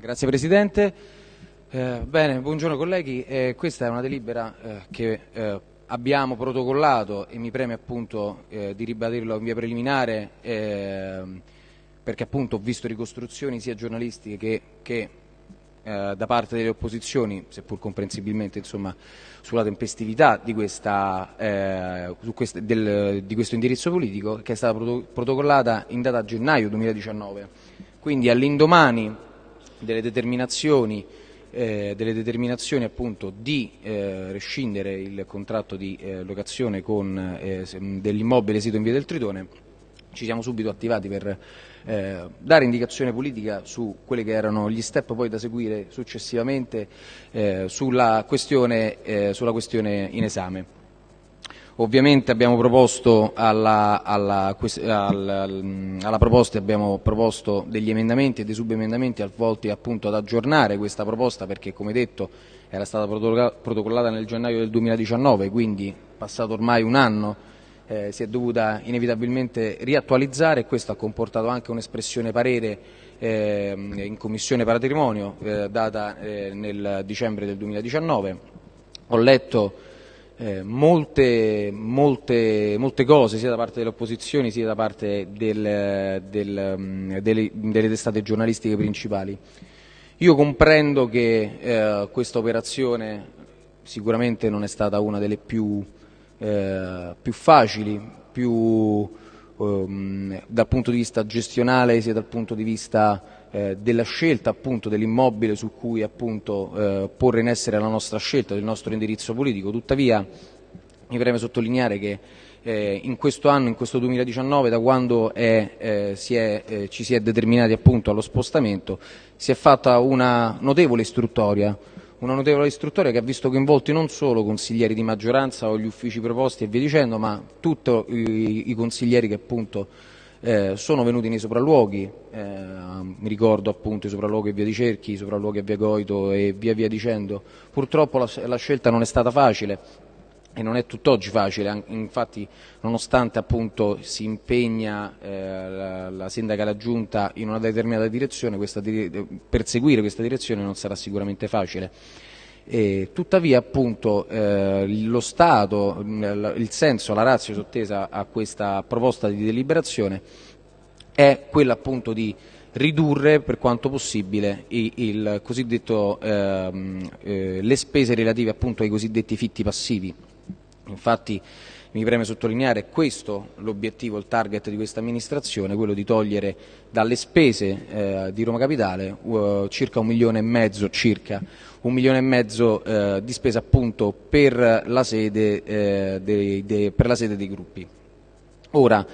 Grazie Presidente. Eh, bene, buongiorno colleghi. Eh, questa è una delibera eh, che eh, abbiamo protocollato e mi preme appunto eh, di ribadirlo in via preliminare ehm, perché appunto ho visto ricostruzioni sia giornalistiche che, che eh, da parte delle opposizioni, seppur comprensibilmente insomma, sulla tempestività di, questa, quest del, di, questo indirizzo politico che è stata protocollata in data gennaio 2019. Quindi all'indomani delle determinazioni, eh, delle determinazioni appunto di eh, rescindere il contratto di eh, locazione eh, dell'immobile sito in via del Tritone, ci siamo subito attivati per eh, dare indicazione politica su quelli che erano gli step poi da seguire successivamente eh, sulla questione, sulla questione in esame. Ovviamente abbiamo proposto alla, alla, alla, alla, proposta abbiamo proposto degli emendamenti e dei subemendamenti volti appunto ad aggiornare questa proposta perché come detto era stata protocollata nel gennaio del 2019, quindi passato ormai un anno eh, si è dovuta inevitabilmente riattualizzare e questo ha comportato anche un'espressione parere eh, in Commissione Patrimonio eh, data eh, nel dicembre del 2019. Ho letto eh, molte, molte, molte, cose sia da parte delle opposizioni sia da parte del, del, mm, delle, delle, testate giornalistiche principali. Io comprendo che eh, questa operazione sicuramente non è stata una delle più, eh, più facili, più ehm, dal punto di vista gestionale sia dal punto di vista eh, della scelta appunto dell'immobile su cui appunto eh, porre in essere la nostra scelta, del nostro indirizzo politico. Tuttavia mi preme sottolineare che eh, in questo anno, in questo 2019, da quando è, eh, si è, eh, ci si è determinati appunto allo spostamento, si è fatta una notevole istruttoria, una notevole istruttoria che ha visto coinvolti non solo consiglieri di maggioranza o gli uffici proposti e via dicendo, ma tutti i, i consiglieri che appunto eh, sono venuti nei sopralluoghi, eh, mi ricordo appunto i sopralluoghi a via di Cerchi, i sopralluoghi a via Goito e via via dicendo. Purtroppo la, la scelta non è stata facile e non è tutt'oggi facile, infatti nonostante appunto si impegna eh, la, la, sindaca e la giunta in una determinata direzione, questa, perseguire questa direzione non sarà sicuramente facile. E, tuttavia appunto eh, lo Stato, il senso, la razza sottesa a questa proposta di deliberazione è quella appunto di ridurre per quanto possibile il, il ehm, eh, le spese relative appunto ai cosiddetti fitti passivi. Infatti mi preme sottolineare questo l'obiettivo, il target di questa amministrazione, quello di togliere dalle spese eh, di Roma Capitale uh, circa un milione e mezzo, circa, un milione e mezzo eh, di spesa appunto per la, sede, eh, dei, dei, per la sede dei gruppi. Ora,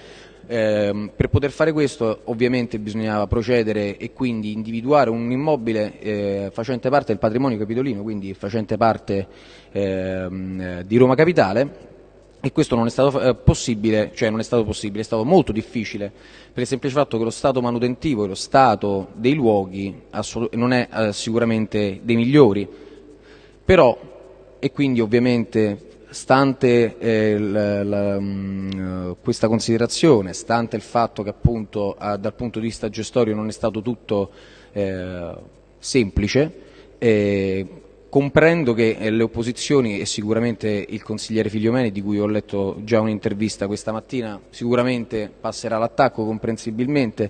eh, per poter fare questo ovviamente bisognava procedere e quindi individuare un immobile eh, facente parte del patrimonio capitolino, quindi facente parte eh, di Roma Capitale e questo non è stato eh, possibile, cioè non è stato possibile, è stato molto difficile per il semplice fatto che lo stato manutentivo e lo stato dei luoghi non è eh, sicuramente dei migliori, però e quindi ovviamente stante eh, la, la, mh, mm, questa considerazione, stante il fatto che appunto a, dal punto di vista gestorio non è stato tutto eh, semplice, eh, Comprendo che eh, le opposizioni e sicuramente il consigliere Figliomeni, di cui ho letto già un'intervista questa mattina, sicuramente passerà l'attacco comprensibilmente,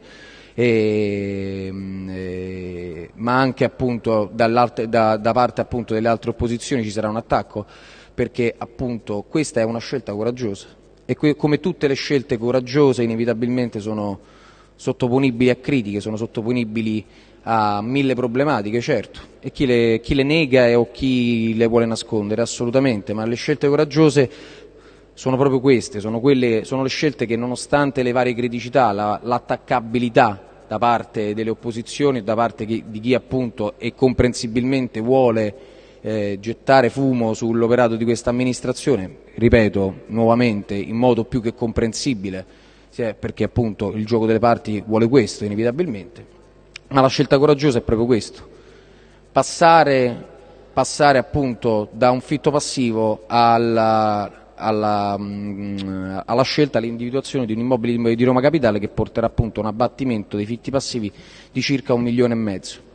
e, mm, e, ma anche appunto da, da, parte appunto delle altre opposizioni ci sarà un attacco, perché appunto questa è una scelta coraggiosa. E come tutte le scelte coraggiose inevitabilmente sono sottoponibili a critiche, sono sottoponibili ha mille problematiche, certo, e chi le, chi le nega o chi le vuole nascondere, assolutamente, ma le scelte coraggiose sono proprio queste, sono, quelle, sono le scelte che nonostante le varie criticità, la, l'attaccabilità da parte delle opposizioni, da parte di chi appunto e comprensibilmente vuole eh, gettare fumo sull'operato di questa amministrazione, ripeto nuovamente in modo più che comprensibile, perché appunto il gioco delle parti vuole questo inevitabilmente, ma la scelta coraggiosa è proprio questo, passare, passare appunto da un fitto passivo alla, alla, mm, alla scelta, all'individuazione di un immobile di Roma Capitale che porterà appunto a un abbattimento dei fitti passivi di circa un milione e mezzo. e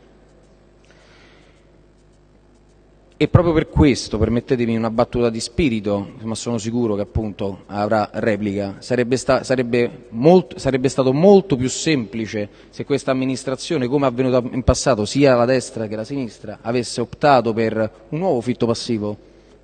proprio per questo, permettetemi una battuta di spirito, ma sono sicuro che appunto avrà replica, sarebbe, stato molto più semplice se questa amministrazione, come è avvenuto in passato, sia la destra che la sinistra, avesse optato per un nuovo fitto passivo.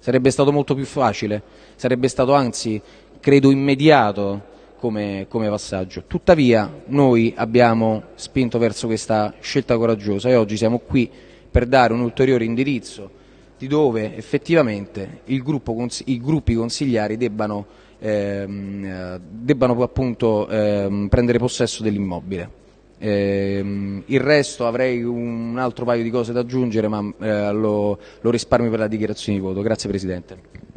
Sarebbe stato molto più facile, sarebbe stato anzi, credo, immediato come, come passaggio. Tuttavia noi abbiamo spinto verso questa scelta coraggiosa e oggi siamo qui per dare un ulteriore indirizzo di dove effettivamente gruppo, i gruppi consigliari debbano, ehm, debbano appunto ehm, prendere possesso dell'immobile. Eh, il resto avrei un altro paio di cose da aggiungere ma eh, lo, lo risparmio per la dichiarazione di voto. Grazie Presidente.